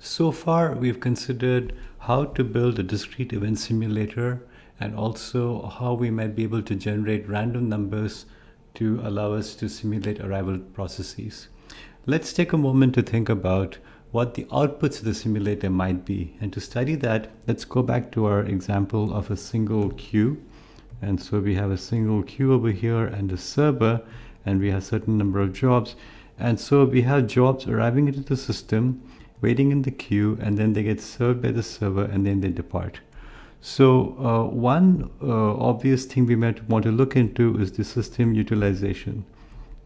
So far, we've considered how to build a discrete event simulator and also how we might be able to generate random numbers to allow us to simulate arrival processes. Let's take a moment to think about what the outputs of the simulator might be. And to study that, let's go back to our example of a single queue. And so we have a single queue over here and a server, and we have a certain number of jobs. And so we have jobs arriving into the system, waiting in the queue, and then they get served by the server, and then they depart. So uh, one uh, obvious thing we might want to look into is the system utilization.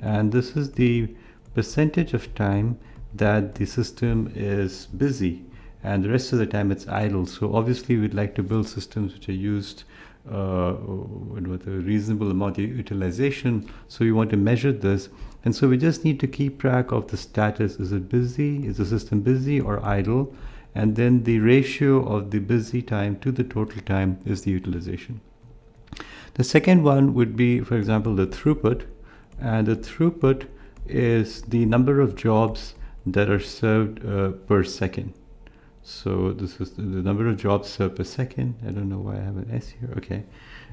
And this is the percentage of time that the system is busy and the rest of the time it's idle. So obviously we'd like to build systems which are used uh, with a reasonable amount of utilization. So we want to measure this. And so we just need to keep track of the status. Is it busy? Is the system busy or idle? And then the ratio of the busy time to the total time is the utilization. The second one would be, for example, the throughput. And the throughput is the number of jobs that are served uh, per second. So this is the, number of jobs served per second. I don't know why I have an S here. Okay.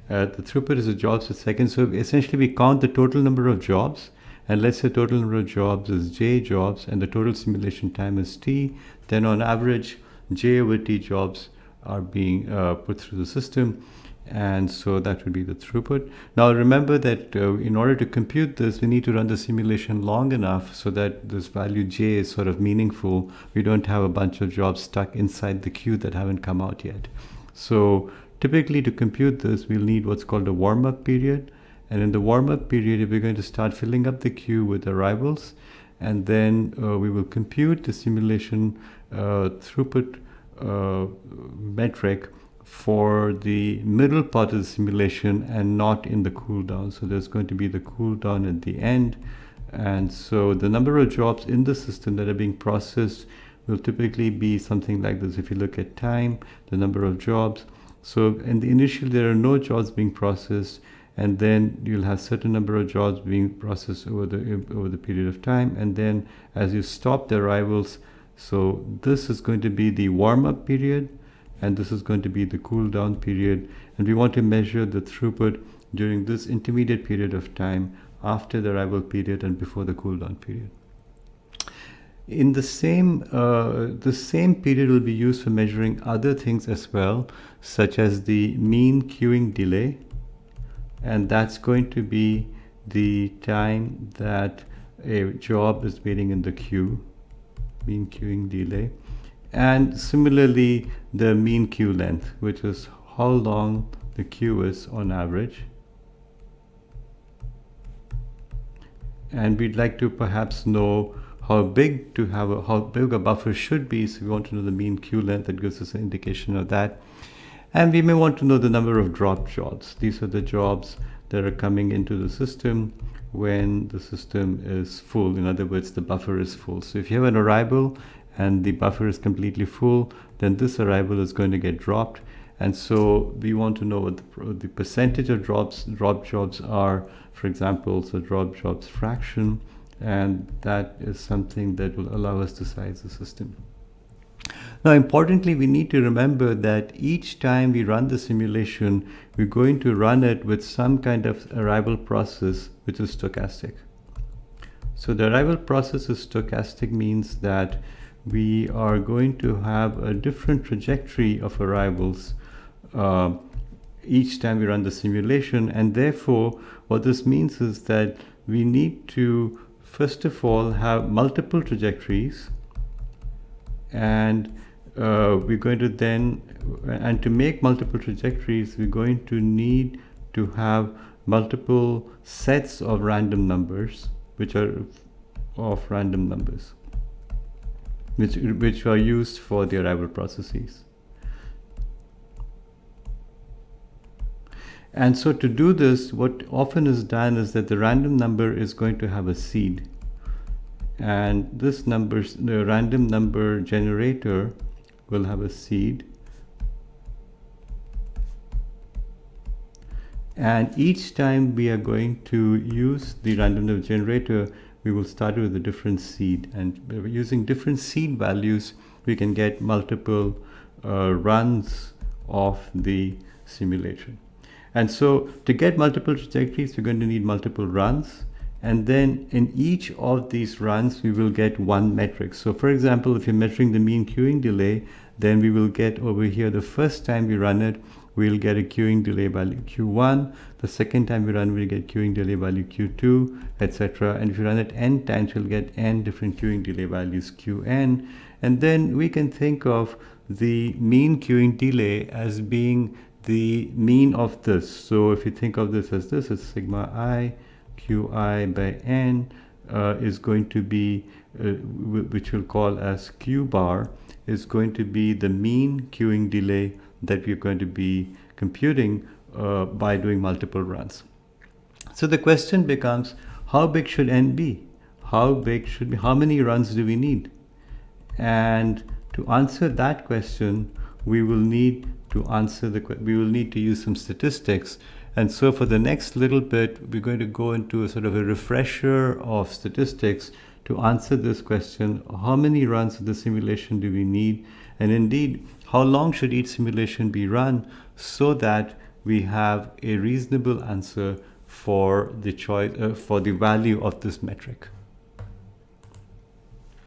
Uh, the throughput is the jobs per second. So essentially we count the total number of jobs and let's say total number of jobs is J jobs and the total simulation time is T. Then on average, J over T jobs are being uh, put through the system and so that would be the throughput. Now remember that uh, in order to compute this, we need to run the simulation long enough so that this value j is sort of meaningful. We don't have a bunch of jobs stuck inside the queue that haven't come out yet. So typically to compute this, we'll need what's called a warm-up period. And in the warm-up period, we're going to start filling up the queue with arrivals, and then uh, we will compute the simulation uh, throughput uh, metric for the middle part of the simulation and not in the cooldown. So there's going to be the cooldown at the end. And so the number of jobs in the system that are being processed will typically be something like this. If you look at time, the number of jobs. So in the initial, there are no jobs being processed. And then you'll have certain number of jobs being processed over the over the period of time. And then as you stop the arrivals, so this is going to be the warm-up period and this is going to be the cool down period and we want to measure the throughput during this intermediate period of time after the arrival period and before the cool down period. In the same, uh, the same period will be used for measuring other things as well, such as the mean queuing delay, and that's going to be the time that a job is waiting in the queue, mean queuing delay. And similarly the mean queue length which is how long the queue is on average. And we'd like to perhaps know how big to have a, how big a buffer should be. So we want to know the mean queue length that gives us an indication of that and we may want to know the number of drop jobs these are the jobs that are coming into the system when the system is full in other words the buffer is full so if you have an arrival and the buffer is completely full, then this arrival is going to get dropped. And so we want to know what the, the percentage of drops, drop jobs are, for example, so drop jobs fraction, and that is something that will allow us to size the system. Now, importantly, we need to remember that each time we run the simulation, we're going to run it with some kind of arrival process, which is stochastic. So the arrival process is stochastic means that we are going to have a different trajectory of arrivals uh, each time we run the simulation and therefore what this means is that we need to first of all have multiple trajectories and uh, we're going to then and to make multiple trajectories we're going to need to have multiple sets of random numbers which are of random numbers which, which are used for the arrival processes. And so to do this, what often is done is that the random number is going to have a seed. And this number, the random number generator will have a seed. And each time we are going to use the random number generator, we will start with a different seed and using different seed values we can get multiple uh, runs of the simulation. And so to get multiple trajectories, we're going to need multiple runs. And then in each of these runs, we will get one metric. So for example, if you're measuring the mean queuing delay, then we will get over here, the first time we run it, we'll get a queuing delay value q1. The second time we run, we'll get queuing delay value q2, etc. And if you run it n times, you'll get n different queuing delay values qn. And then we can think of the mean queuing delay as being the mean of this. So if you think of this as this, it's sigma i qi by n uh, is going to be, uh, which we'll call as q bar, is going to be the mean queuing delay that we're going to be computing uh, by doing multiple runs. So the question becomes, how big should n be? How big should be, how many runs do we need? And to answer that question, we will need to answer the we will need to use some statistics. And so for the next little bit, we're going to go into a sort of a refresher of statistics to answer this question, how many runs of the simulation do we need? And indeed, how long should each simulation be run so that we have a reasonable answer for the choice uh, for the value of this metric.